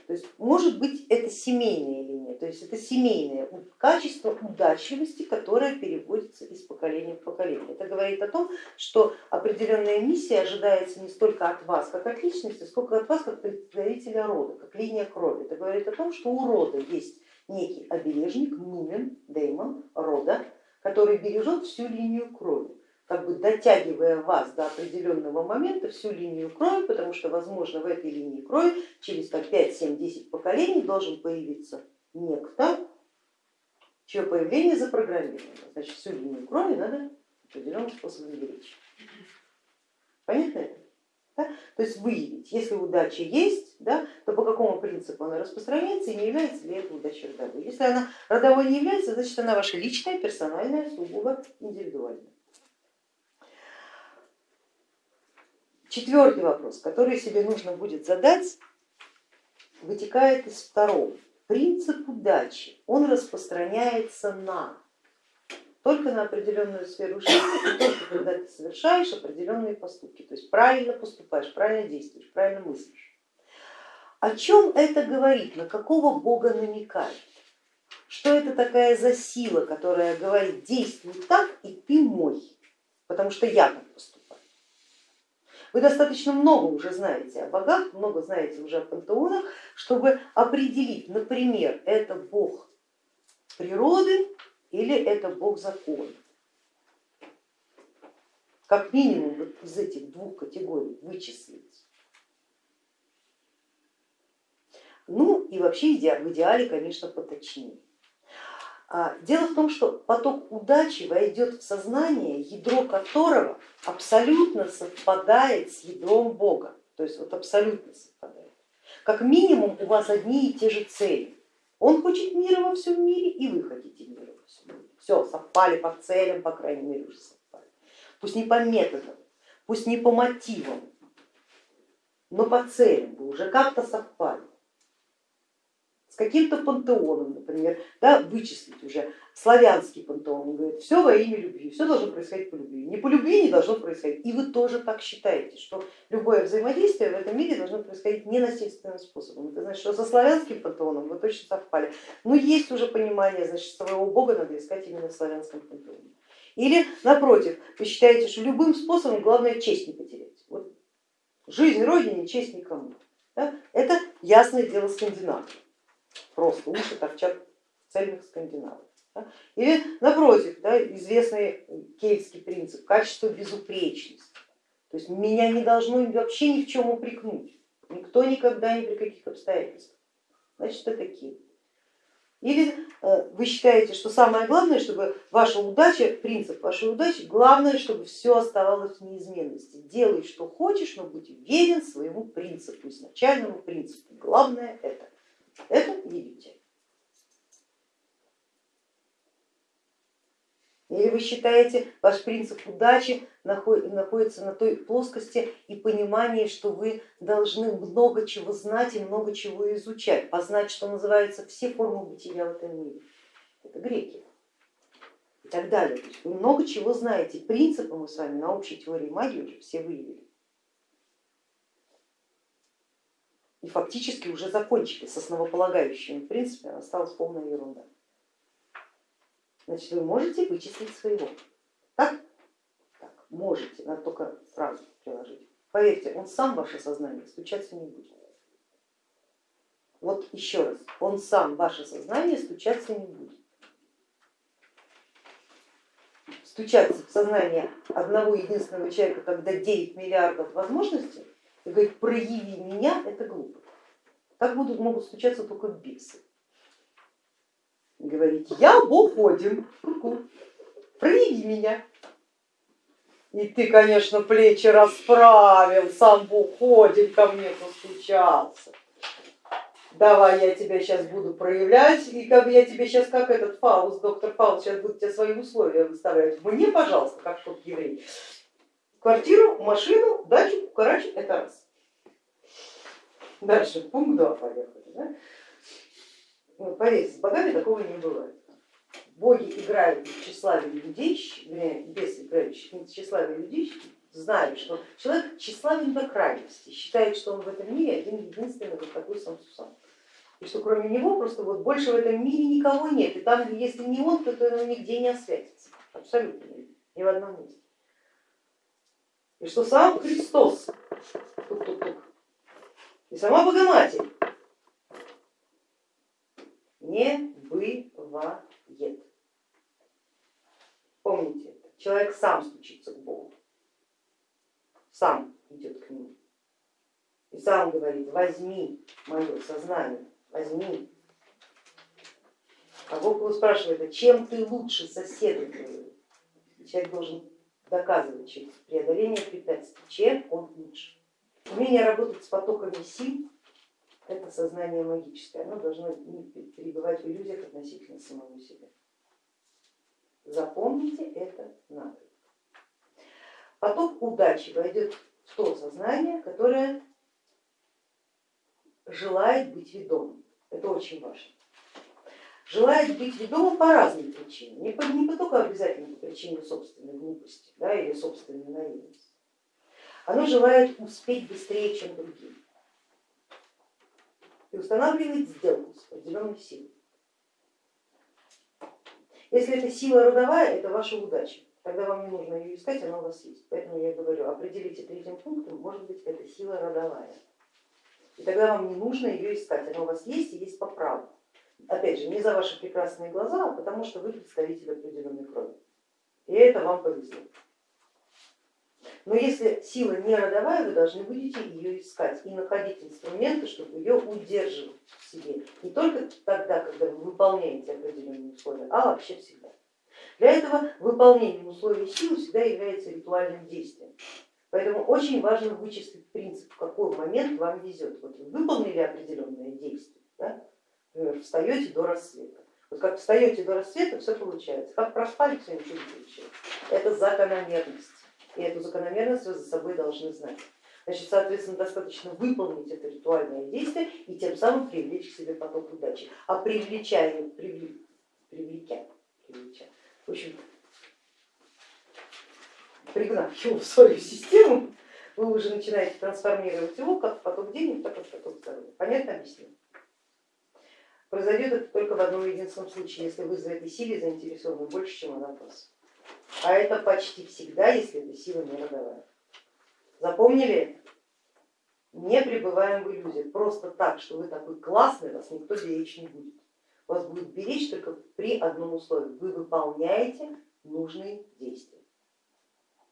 То есть может быть это семейная линия, то есть это семейное качество удачливости, которое переводится из поколения в поколение. Это говорит о том, что определенная миссия ожидается не столько от вас как от личности, сколько от вас как представителя рода, как линия крови. Это говорит о том, что у рода есть некий обережник, нумен, деймон рода, который бережет всю линию крови как бы дотягивая вас до определенного момента всю линию крови, потому что, возможно, в этой линии крови через 5, 7, 10 поколений должен появиться некто, чье появление запрограммировано. Значит, всю линию крови надо определенным способом беречь. Понятно это? Да? То есть выявить, если удача есть, да, то по какому принципу она распространяется и не является ли это удачей родовой. Если она родовой не является, значит она ваша личная, персональная, сугубо индивидуальная. Четвертый вопрос, который себе нужно будет задать, вытекает из второго. Принцип удачи, он распространяется на только на определенную сферу жизни, и только когда ты совершаешь определенные поступки, то есть правильно поступаешь, правильно действуешь, правильно мыслишь. О чем это говорит, на какого бога намекает? Что это такая за сила, которая говорит, действуй так и ты мой, потому что я так. Вы достаточно много уже знаете о богах, много знаете уже о пантеонах, чтобы определить, например, это бог природы или это бог закона. Как минимум вот из этих двух категорий вычислить. Ну и вообще в идеале, конечно, поточнее. А, дело в том, что поток удачи войдет в сознание, ядро которого абсолютно совпадает с ядром Бога, то есть вот абсолютно совпадает. Как минимум у вас одни и те же цели. Он хочет мира во всем мире, и вы хотите мира во всем мире. Все, совпали по целям, по крайней мере, уже совпали. Пусть не по методам, пусть не по мотивам, но по целям вы уже как-то совпали каким-то пантеоном, например, да, вычислить уже славянский пантеон, он говорит, все во имя любви, все должно происходить по любви, не по любви не должно происходить. И вы тоже так считаете, что любое взаимодействие в этом мире должно происходить ненасильственным способом. Это значит, что со славянским пантеоном вы точно совпали. Но есть уже понимание, значит, своего бога надо искать именно в славянском пантеоне. Или напротив, вы считаете, что любым способом главное честь не потерять. Вот жизнь Родине, честь никому. Да? Это ясное дело скандинавов просто уши торчат цельных скандинавов. Или напротив, да, известный кельтский принцип, качество безупречности. То есть меня не должно вообще ни в чем упрекнуть, никто никогда ни при каких обстоятельствах. Значит, это кельт. Или э, вы считаете, что самое главное, чтобы ваша удача, принцип вашей удачи, главное, чтобы все оставалось в неизменности. Делай, что хочешь, но будь верен своему принципу, изначальному принципу. Главное это. Это видите. Или вы считаете, ваш принцип удачи находится на той плоскости и понимании, что вы должны много чего знать и много чего изучать, познать, что называется, все формы бытия в этом мире. Это греки и так далее. Вы много чего знаете, принципы мы с вами на общей теории магии уже все выявили. И фактически уже закончили с основополагающими принципами, осталась полная ерунда. Значит, вы можете вычислить своего. Так? Так, можете, надо только сразу приложить. Поверьте, он сам ваше сознание стучаться не будет. Вот еще раз, он сам ваше сознание стучаться не будет. Стучаться в сознание одного единственного человека, когда 9 миллиардов возможностей, и говорит, прояви меня, это глупо. Так будут, могут стучаться только бесы. Говорить, я Бог Один, прояви меня. И ты, конечно, плечи расправил, сам Бог Один ко мне постучался. Давай я тебя сейчас буду проявлять, и как я тебе сейчас, как этот Фауст, доктор Фауст, сейчас будет тебе свои условия выставлять. Мне, пожалуйста, как тот еврей, квартиру, машину, дачу, кукарачу, это раз. Дальше, пункт 2 поехали. Да? Ну, поверьте, с богами такого не бывает. Боги играют в тщеславие людей, без играющих в тщеславие людей, знают, что человек тщеславен до крайности, считает, что он в этом мире один единственный вот такой сам Сусан. И что кроме него просто вот больше в этом мире никого нет. И там, если не он, то это нигде не освятится. Абсолютно ни в одном месте. И что сам Христос и сама Богоматерь не бывает. Помните, человек сам стучится к Богу, сам идет к нему и сам говорит, возьми мое сознание, возьми. А Бог его спрашивает, а чем ты лучше соседа твоего? Человек должен доказывать через преодоление препятствий, чем он лучше. Умение работать с потоками сил – это сознание магическое, оно должно не перебывать в иллюзиях относительно самого себя. Запомните это надо. Поток удачи войдет в то сознание, которое желает быть ведомым. Это очень важно. Желает быть ведомым по разным причинам, не, по, не по только обязательно по причине собственной глупости да, или собственной наивности. Оно желает успеть быстрее, чем другие и устанавливает сделку с определенной силой. Если это сила родовая, это ваша удача, тогда вам не нужно ее искать, она у вас есть. Поэтому я говорю, определите третьим пунктом, может быть это сила родовая. И тогда вам не нужно ее искать, она у вас есть и есть по праву. Опять же, не за ваши прекрасные глаза, а потому что вы представитель определенной крови. И это вам повезло. Но если сила не родовая, вы должны будете ее искать и находить инструменты, чтобы ее удерживать в себе. Не только тогда, когда вы выполняете определенные условия, а вообще всегда. Для этого выполнение условий силы всегда является ритуальным действием. Поэтому очень важно вычислить принцип, в какой момент вам везет. Вот вы выполнили определенное действие, да? Например, встаете до рассвета. Вот как встаете до рассвета, все получается. Как проспали, все ничего не получается. Это закономерность и эту закономерность вы за собой должны знать. Значит, соответственно, достаточно выполнить это ритуальное действие и тем самым привлечь к себе поток удачи. А привлечая, привлек, привлекя, привлеча, в общем, пригнав его в свою систему, вы уже начинаете трансформировать его как в поток денег, так и в поток здоровья. Понятно объясню? Произойдет это только в одном единственном случае, если вы за этой силой заинтересованы больше, чем она вас а это почти всегда, если это сила не родовая. Запомнили? Не пребываем в иллюзиях, просто так, что вы такой классный, вас никто беречь не будет. Вас будет беречь только при одном условии, вы выполняете нужные действия.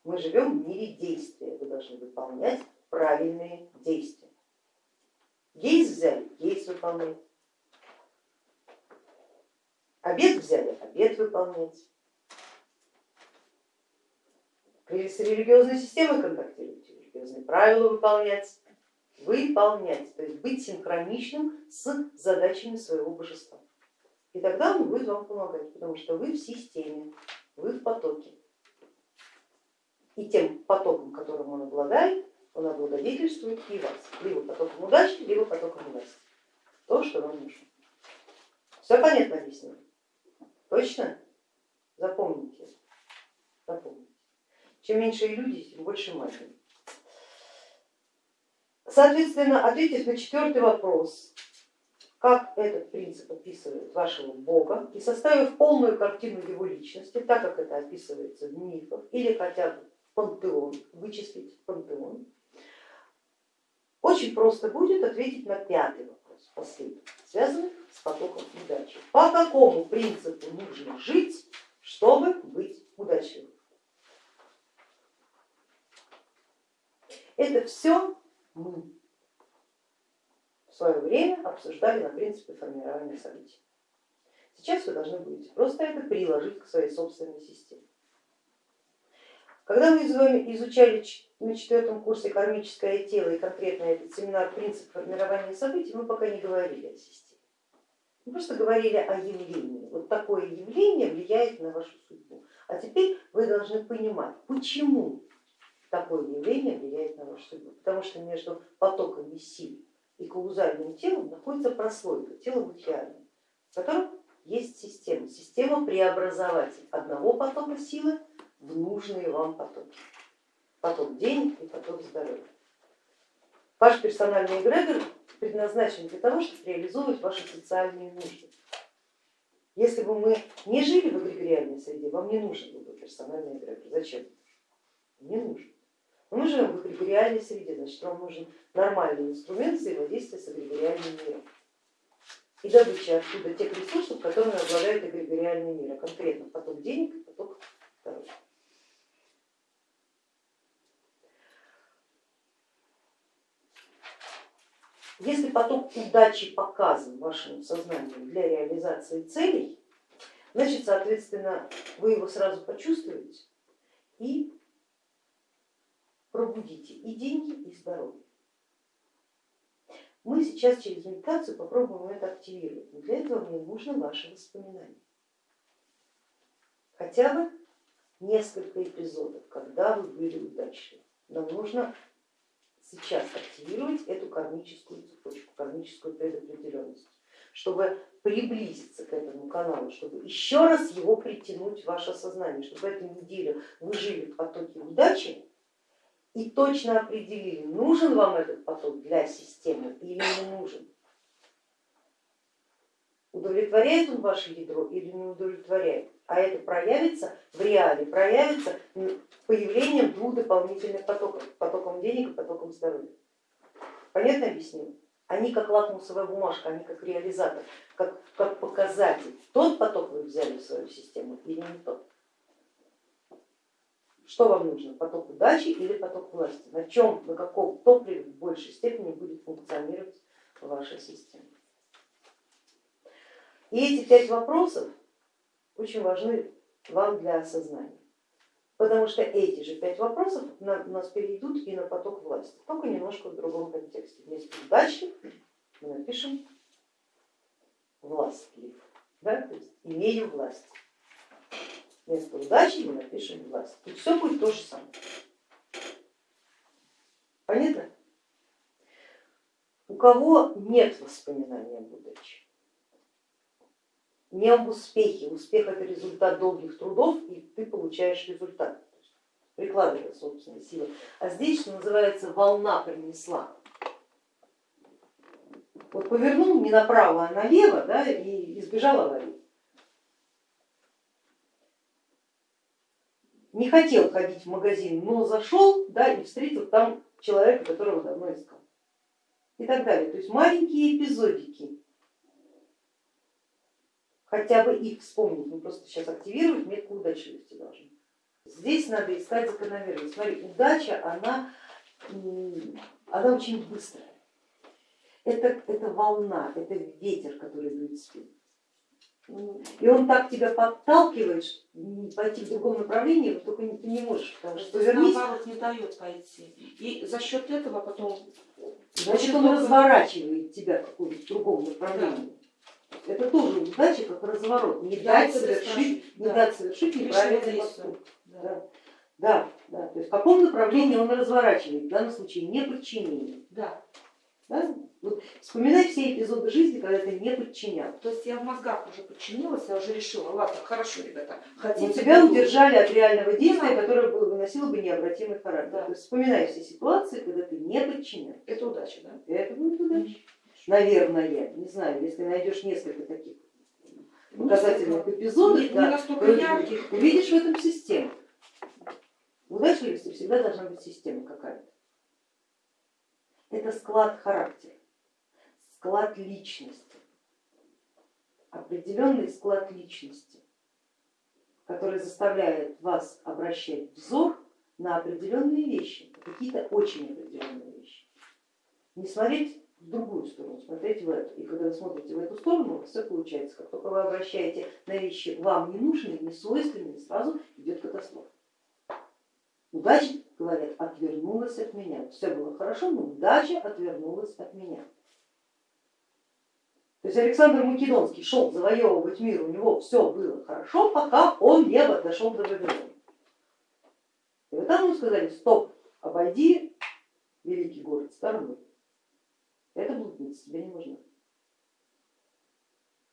Мы живем в мире действия, вы должны выполнять правильные действия. Есть взяли, есть выполнять. Обед взяли, обед выполнять с религиозной системой контактировать, религиозные правила выполнять, выполнять, то есть быть синхроничным с задачами своего божества. И тогда он будет вам помогать, потому что вы в системе, вы в потоке. И тем потоком, которым он обладает, он облагодетельствует и вас, либо потоком удачи, либо потоком власти. То, что вам нужно. Все понятно объяснено? Точно? Запомните. Запомните. Чем меньше иллюзий, тем больше магии. Соответственно, ответив на четвертый вопрос, как этот принцип описывает вашего Бога и составив полную картину его личности, так как это описывается в мифах или хотя бы пантеон, вычислить пантеон, очень просто будет ответить на пятый вопрос, последний, связанный с потоком удачи. По какому принципу нужно жить, чтобы быть удачливым? Это все мы в свое время обсуждали на принципе формирования событий. Сейчас вы должны будете просто это приложить к своей собственной системе. Когда мы изучали на четвертом курсе кармическое тело и конкретно этот семинар принцип формирования событий, мы пока не говорили о системе. Мы просто говорили о явлении. Вот такое явление влияет на вашу судьбу. А теперь вы должны понимать, почему такое явление влияет на вашу судьбу, потому что между потоками сил и каузальным телом находится прослойка, тело будхиальное, в котором есть система, система преобразователь одного потока силы в нужные вам потоки, поток денег и поток здоровья. Ваш персональный эгрегор предназначен для того, чтобы реализовывать ваши социальные нужды. Если бы мы не жили в эгрегориальной среде, вам не нужен был бы персональный эгрегор. Зачем? Не нужен. Мы живем в эгрегориальной среде, значит вам нужен нормальный инструмент взаимодействия с эгрегориальным миром и добычи оттуда тех ресурсов, которыми обладает эгрегориальный мир, а конкретно поток денег и поток здоровья. Если поток удачи показан вашему сознанию для реализации целей, значит, соответственно, вы его сразу почувствуете и пробудите и деньги, и здоровье. Мы сейчас через медитацию попробуем это активировать, но для этого мне нужно ваше воспоминание. Хотя бы несколько эпизодов, когда вы были удачливы. Нам нужно сейчас активировать эту кармическую цепочку, кармическую предопределенность, чтобы приблизиться к этому каналу, чтобы еще раз его притянуть в ваше сознание, чтобы эту неделю вы жили в потоке удачи и точно определили, нужен вам этот поток для системы или не нужен. Удовлетворяет он ваше ядро или не удовлетворяет? А это проявится в реале, проявится появлением двух дополнительных потоков, потоком денег и потоком здоровья. Понятно объяснил? Они как лакмусовая бумажка, они как реализатор, как, как показатель. Тот поток вы взяли в свою систему или не тот? Что вам нужно, поток удачи или поток власти? На чем, на каком топливе в большей степени будет функционировать ваша система? И эти пять вопросов очень важны вам для осознания, потому что эти же пять вопросов на, нас перейдут и на поток власти, только немножко в другом контексте. Вместо удачи мы напишем властлив, да? то есть имею власть. Вместо удачи мы напишем власть. И все будет то же самое. Понятно? У кого нет воспоминания об удаче? Не об успехе. Успех это результат долгих трудов, и ты получаешь результат, прикладывая собственные силы. А здесь, что называется, волна принесла. Вот повернул не направо, а налево да, и избежал аварии. Не хотел ходить в магазин, но зашел да, и встретил там человека, которого давно искал. И так далее. То есть маленькие эпизодики хотя бы их вспомнить, мы просто сейчас активировать метку удачливости должны. Здесь надо искать закономерность. Смотри, удача, она, она очень быстрая. Это, это волна, это ветер, который дует спину. И он так тебя подталкивает, пойти в другом направлении, но только ты не можешь, потому что повернись. Наоборот, не дает пойти. И за счет этого потом... Значит, он разворачивает тебя в каком-то другом направлении. Это тоже удача, как разворот, не дать совершить, не дать совершить неправильный поступок. Да. Да, да, то есть в каком направлении он разворачивает, в данном случае не подчинение. Да. Да? Вот вспоминай все эпизоды жизни, когда ты не подчинял. То есть я в мозгах уже подчинилась, я уже решила, ладно, хорошо, ребята, хотите. Но тебя удержали от реального действия, которое бы выносило бы необратимый характер. Да. То есть вспоминай все ситуации, когда ты не подчинял. Это удача, да? Это будет удача наверное, не знаю, если найдешь несколько таких показательных эпизодов, не, да, не ярких. увидишь в этом систему. Удачливости всегда должна быть система какая-то. Это склад характера, склад личности, определенный склад личности, который заставляет вас обращать взор на определенные вещи, какие-то очень определенные вещи. Не смотреть в другую сторону, смотреть в эту. И когда вы смотрите в эту сторону, у вас все получается. Как только вы обращаете на вещи вам не нужные, не свойственные, сразу идет катастрофа. Удача, говорят, отвернулась от меня. Все было хорошо, но удача отвернулась от меня. То есть Александр Македонский шел завоевывать мир, у него все было хорошо, пока он не дошел до Вавилона. И вот там ему сказали, стоп, обойди великий город стороной. Это блудница, тебе не нужно.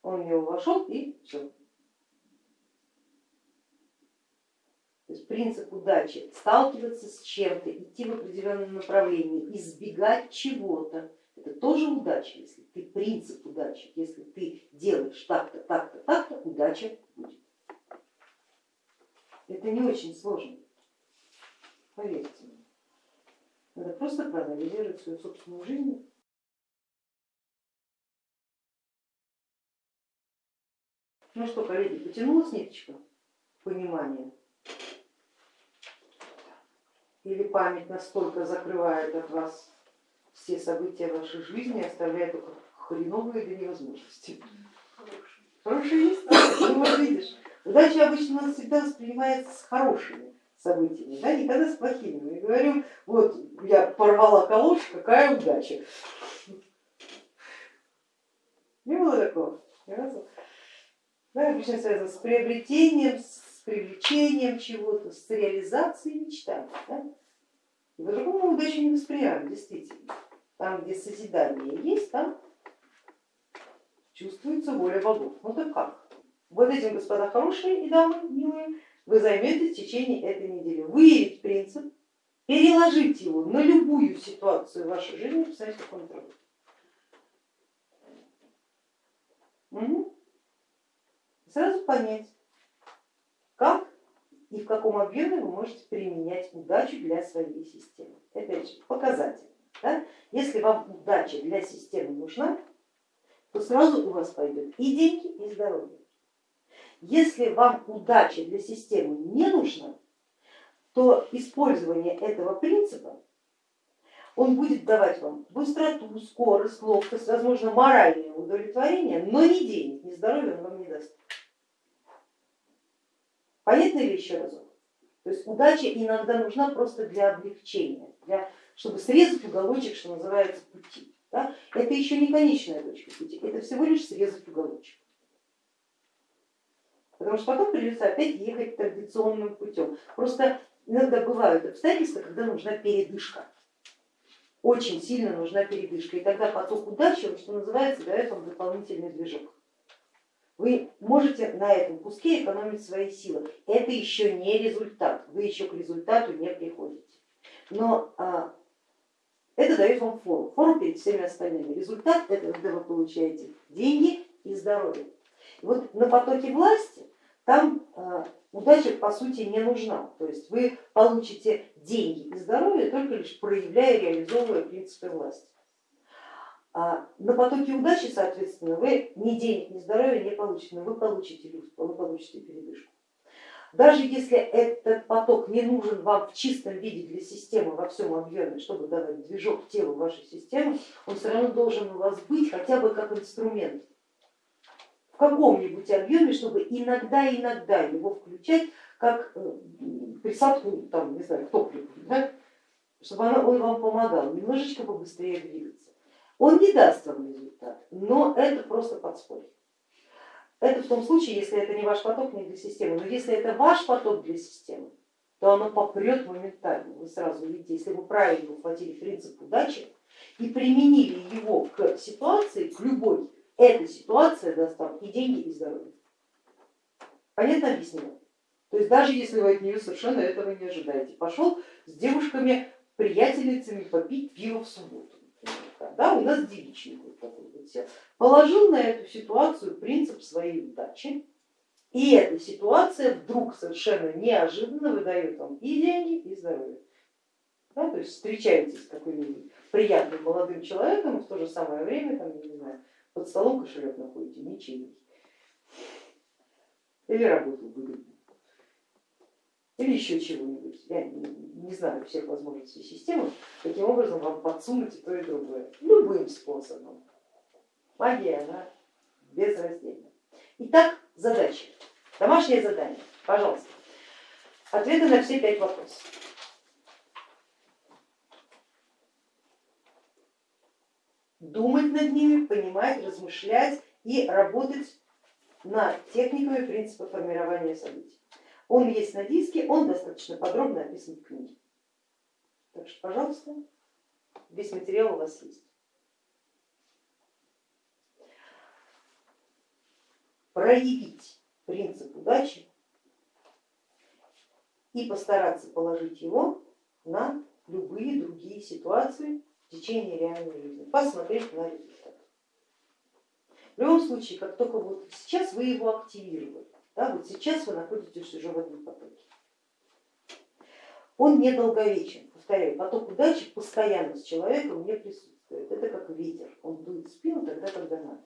Он в него вошел и все. То есть принцип удачи, сталкиваться с чем-то, идти в определенном направлении, избегать чего-то, это тоже удача, если ты принцип удачи, если ты делаешь так-то, так-то, так-то, удача будет. Это не очень сложно, поверьте мне. Надо просто проанализировать свою собственную жизнь Ну что, коллеги, потянулась ниточка понимания? Или память настолько закрывает от вас все события вашей жизни, оставляет только хреновые до невозможности? Хорошие есть? Ну вот видишь, удача обычно у нас всегда воспринимается с хорошими событиями, да, никогда с плохими. Мы говорим, вот я порвала калош, какая удача. Не было такого? Ни разу? Да, обычно связано с приобретением, с привлечением чего-то, с реализацией мечтаний. Да? По-другому удачу не воспринимаем, действительно. Там, где созидание есть, там чувствуется воля богов. Ну так как? Вот этим, господа хорошие и дамы милые, вы займетесь в течение этой недели. Выявить принцип, переложить его на любую ситуацию в вашей жизни, посмотреть, как он работает. Угу. Сразу понять, как и в каком объеме вы можете применять удачу для своей системы. Опять же, показатель. Да? Если вам удача для системы нужна, то сразу у вас пойдет и деньги, и здоровье. Если вам удача для системы не нужна, то использование этого принципа, он будет давать вам быстроту, скорость, ловкость, возможно моральное удовлетворение, но ни денег, ни здоровья он вам не даст. Понятно ли еще разок? То есть удача иногда нужна просто для облегчения, для, чтобы срезать уголочек, что называется, пути. Да? Это еще не конечная точка пути, это всего лишь срезать уголочек. Потому что потом придется опять ехать традиционным путем. Просто иногда бывают обстоятельства, когда нужна передышка. Очень сильно нужна передышка. И тогда поток удачи, что называется, дает вам дополнительный движок. Вы можете на этом куске экономить свои силы. Это еще не результат, вы еще к результату не приходите. Но а, это дает вам фору, фору перед всеми остальными. Результат это когда вы получаете деньги и здоровье. И вот на потоке власти там а, удача по сути не нужна. То есть вы получите деньги и здоровье только лишь проявляя, реализовывая принципы власти. А на потоке удачи, соответственно, вы ни денег, ни здоровья не получите, но вы получите люфт, вы получите передышку. Даже если этот поток не нужен вам в чистом виде для системы во всем объеме, чтобы давать движок телу вашей системы, он все равно должен у вас быть хотя бы как инструмент в каком-нибудь объеме, чтобы иногда-иногда его включать как э, присадку, там, не знаю, к топливу, да? чтобы он вам помогал немножечко побыстрее двигаться. Он не даст вам результат, но это просто подспорье. Это в том случае, если это не ваш поток, не для системы. Но если это ваш поток для системы, то оно попрет моментально. Вы сразу видите, если вы правильно ухватили принцип удачи и применили его к ситуации, к любой, эта ситуация даст вам и деньги, и здоровье. Понятно объяснила? То есть даже если вы от нее совершенно этого не ожидаете, пошел с девушками, приятельницами попить пиво в субботу да, у нас девичник вот такой вот сел, положил на эту ситуацию принцип своей удачи, и эта ситуация вдруг совершенно неожиданно выдает вам и деньги, и здоровье. Да, то есть встречаетесь с каким-нибудь приятным молодым человеком, и в то же самое время, там, не знаю, под столом кошелек находите, ничейный. Или работу выгодно или еще чего-нибудь. Я не знаю всех возможностей системы, каким образом вам подсунуть и то и другое. Любым способом. Магия, она безраздельна. Итак, задача. Домашнее задание, пожалуйста. Ответы на все пять вопросов. Думать над ними, понимать, размышлять и работать над техниками принципа формирования событий. Он есть на диске, он достаточно подробно описан в книге. Так что, пожалуйста, весь материал у вас есть. Проявить принцип удачи и постараться положить его на любые другие ситуации в течение реальной жизни, посмотреть на результат. В любом случае, как только вот сейчас вы его активировали, да, вот сейчас вы находитесь уже в этом потоке. Он недолговечен, повторяю, поток удачи постоянно с человеком не присутствует. Это как ветер, он дует спину тогда, когда надо.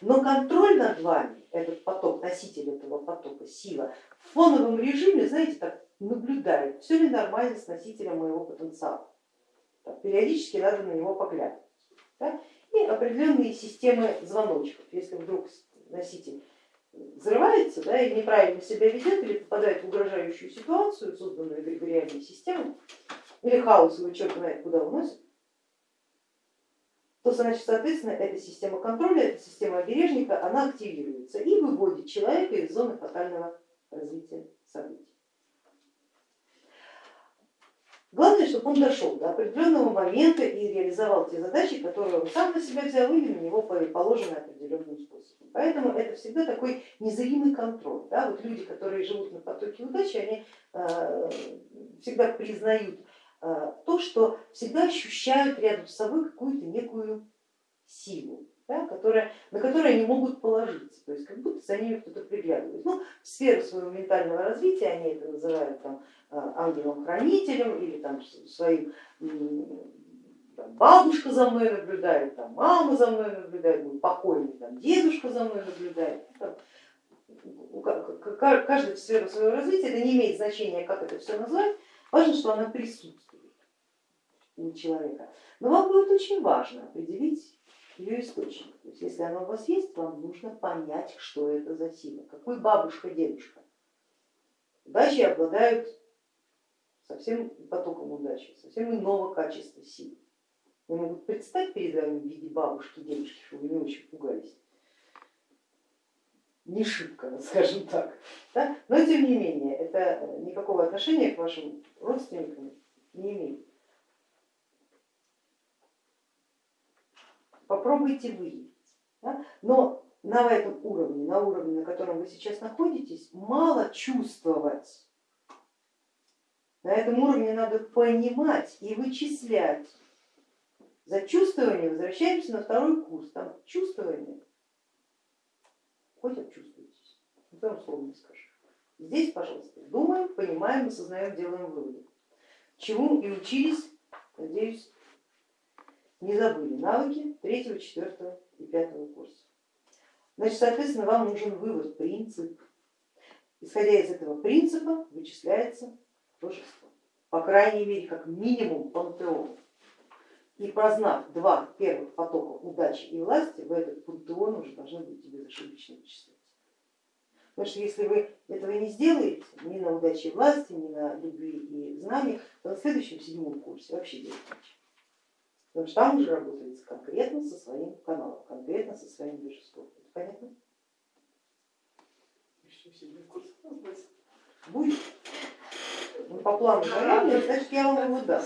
Но контроль над вами, этот поток, носитель этого потока, сила, в фоновом режиме, знаете, так наблюдает, все ли нормально с носителем моего потенциала. Так, периодически надо на него поглядывать. Да? И определенные системы звоночков, если вдруг носитель взрывается да, и неправильно себя ведет или попадает в угрожающую ситуацию, созданную эгрегориальной системой, или хаос его черт знает куда уносит, то значит, соответственно, эта система контроля, эта система обережника, она активируется и выводит человека из зоны фатального развития событий. Главное, чтобы он дошел до определенного момента и реализовал те задачи, которые он сам на себя взял или на него положены определенным способом. Поэтому это всегда такой незримый контроль. Да? Вот люди, которые живут на потоке удачи, они э, всегда признают э, то, что всегда ощущают рядом с собой какую-то некую силу, да, которая, на которую они могут положиться, то есть как будто за ними кто-то приглядывает. Ну, в сферу своего ментального развития они это называют там, а, ангелом-хранителем или там своим бабушка за мной наблюдает, там, мама за мной наблюдает, мой покойный там, дедушка за мной наблюдает. Там, каждая сфера своего развития, это не имеет значения, как это все назвать, важно, что она присутствует у человека. Но вам будет очень важно определить ее источник. То есть если она у вас есть, вам нужно понять, что это за сила, какой бабушка, дедушка. Удачи обладают совсем потоком удачи, совсем иного качества силы. Они могут предстать перед вами в виде бабушки, дедушки, чтобы вы не очень пугались. Не шибко, скажем так. Да? Но тем не менее, это никакого отношения к вашим родственникам не имеет. Попробуйте выявить. Да? Но на этом уровне, на уровне, на котором вы сейчас находитесь, мало чувствовать на этом уровне надо понимать и вычислять. За чувствование возвращаемся на второй курс. Там чувствование, хоть обчувствуйтесь, никто слова не скажет. Здесь, пожалуйста, думаем, понимаем, осознаем, делаем выводы. Чему и учились, надеюсь, не забыли навыки третьего, четвертого и пятого курса. Значит, соответственно, вам нужен вывод, принцип. Исходя из этого принципа вычисляется божество, по крайней мере, как минимум пантеон. И познав два первых потока удачи и власти, в этот пантеон уже должны быть безошибочно вычисляться. Потому что если вы этого не сделаете, ни на удаче и власти, ни на любви и знаниях, то на следующем седьмом курсе вообще делать нечего. Потому что там уже работается конкретно со своим каналом, конкретно со своим божеством. Это понятно? Еще седьмой курс у нас Будет. Ну, по плану значит я вам его дам.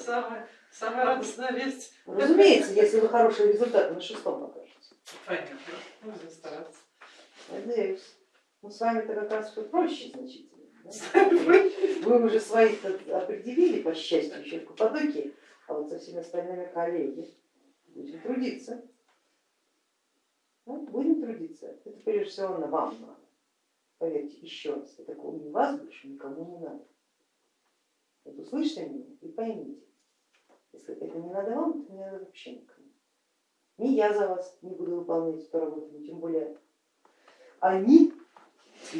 Самая, радостная весть. Разумеется, если вы хорошие результаты на шестом покажете. Понятно, нужно стараться. Надеюсь. Ну с вами-то как раз все проще значительно. да? Вы уже своих определили, по счастью, еще в Каппадокии, а вот со всеми остальными коллеги будем трудиться. Ну, будем трудиться. Это прежде всего на вам надо. Поверьте, еще раз, это кроме вас больше никому не надо. Вот услышьте меня и поймите, если это не надо вам, то не надо вообще никому. Ни я за вас не буду выполнять эту работу, тем более они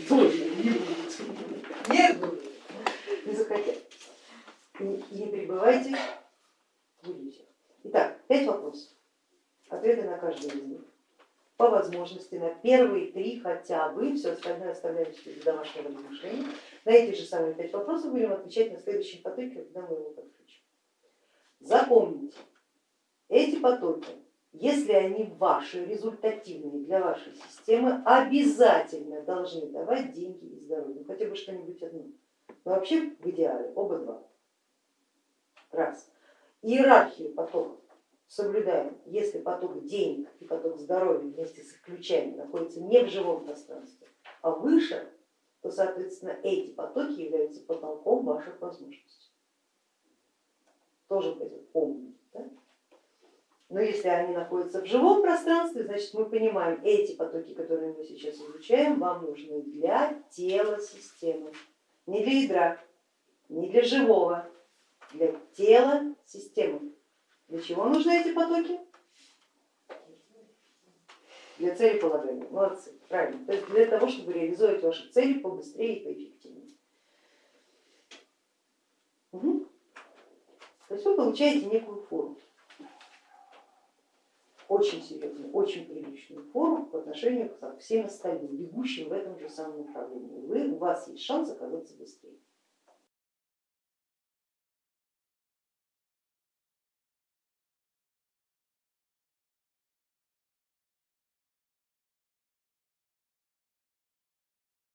тоже не будут. Нет, будут, не захотят. Не пребывайте в иллюзиях. Итак, пять вопросов. Ответы на каждый из них по возможности на первые три хотя бы, все остальное оставляем для домашнего размышления. На эти же самые пять вопросов будем отвечать на следующем потоке, когда мы его подключим. Запомните, эти потоки, если они ваши, результативные для вашей системы, обязательно должны давать деньги и здоровье, хотя бы что-нибудь одно. Но вообще в идеале оба два. Раз. Иерархию потоков соблюдаем, если поток денег и поток здоровья вместе с их ключами находятся не в живом пространстве, а выше, то соответственно эти потоки являются потолком ваших возможностей. Тоже помнить. Да? Но если они находятся в живом пространстве, значит мы понимаем, эти потоки, которые мы сейчас изучаем, вам нужны для тела системы, не для ядра, не для живого, для тела системы. Для чего нужны эти потоки? Для цели полагания. Молодцы, правильно. То есть для того, чтобы реализовать ваши цели побыстрее и поэффективнее. То есть вы получаете некую форму, очень серьезную, очень приличную форму по отношению к всем остальным, бегущим в этом же самом направлении. Вы, у вас есть шанс оказаться быстрее.